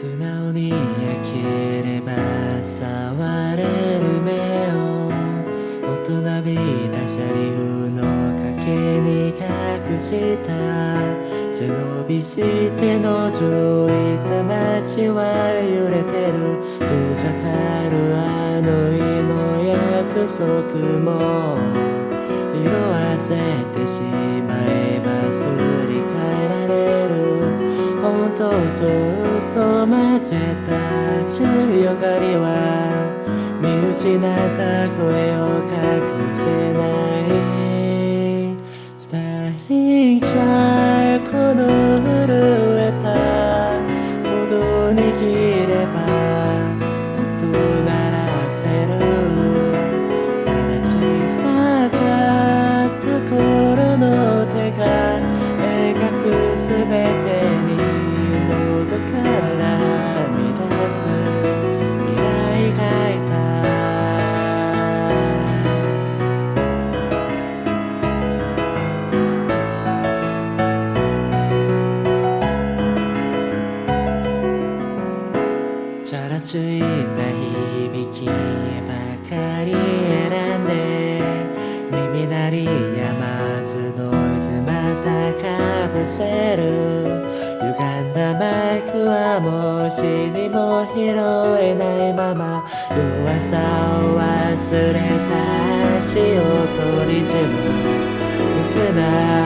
素直に焼ければ触れる目を大人びたシャリ風の陰に隠した背伸びして覗いた街は揺れてるどうじゃかるあの日の約束も色あせてしまえ嘘混ぜた強がりは見失った声を隠せない二人じゃ響きばかり選んで耳鳴りやまずノイズまたかぶせる歪んだマイクはもう死にも拾えないまま。弱さを忘れた。足を取り締む無くな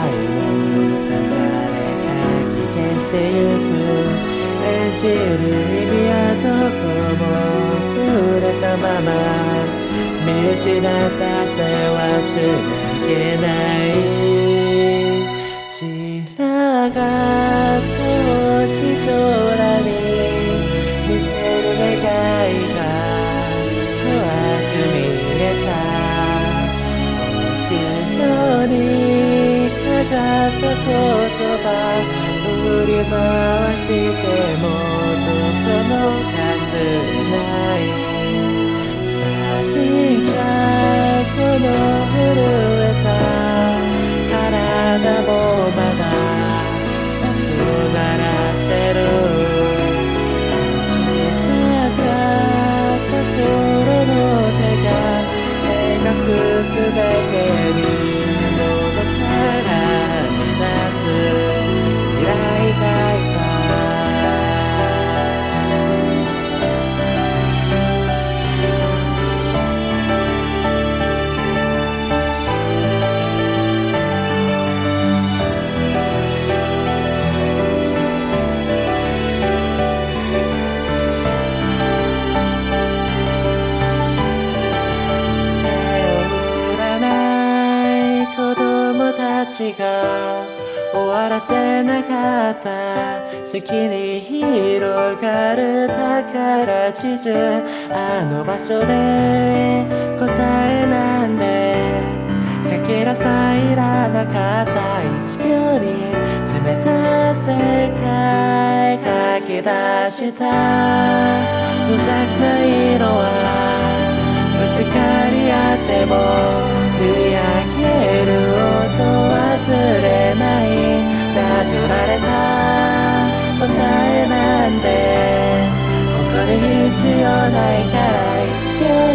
いの打たされかき消してゆく演じる。まま見失った線はつなげない。散らがった星空に似てる願いが怖く見えた。奥のに飾った言葉振り回してもどこもかすれない。が終わらせなかった席に広がる宝地図あの場所で答えなんでかけらさいらなかった1秒に冷た世界書き出した無邪気な色はぶつかり合っても振り上げるなじられた答えなんてここで必要ないから1秒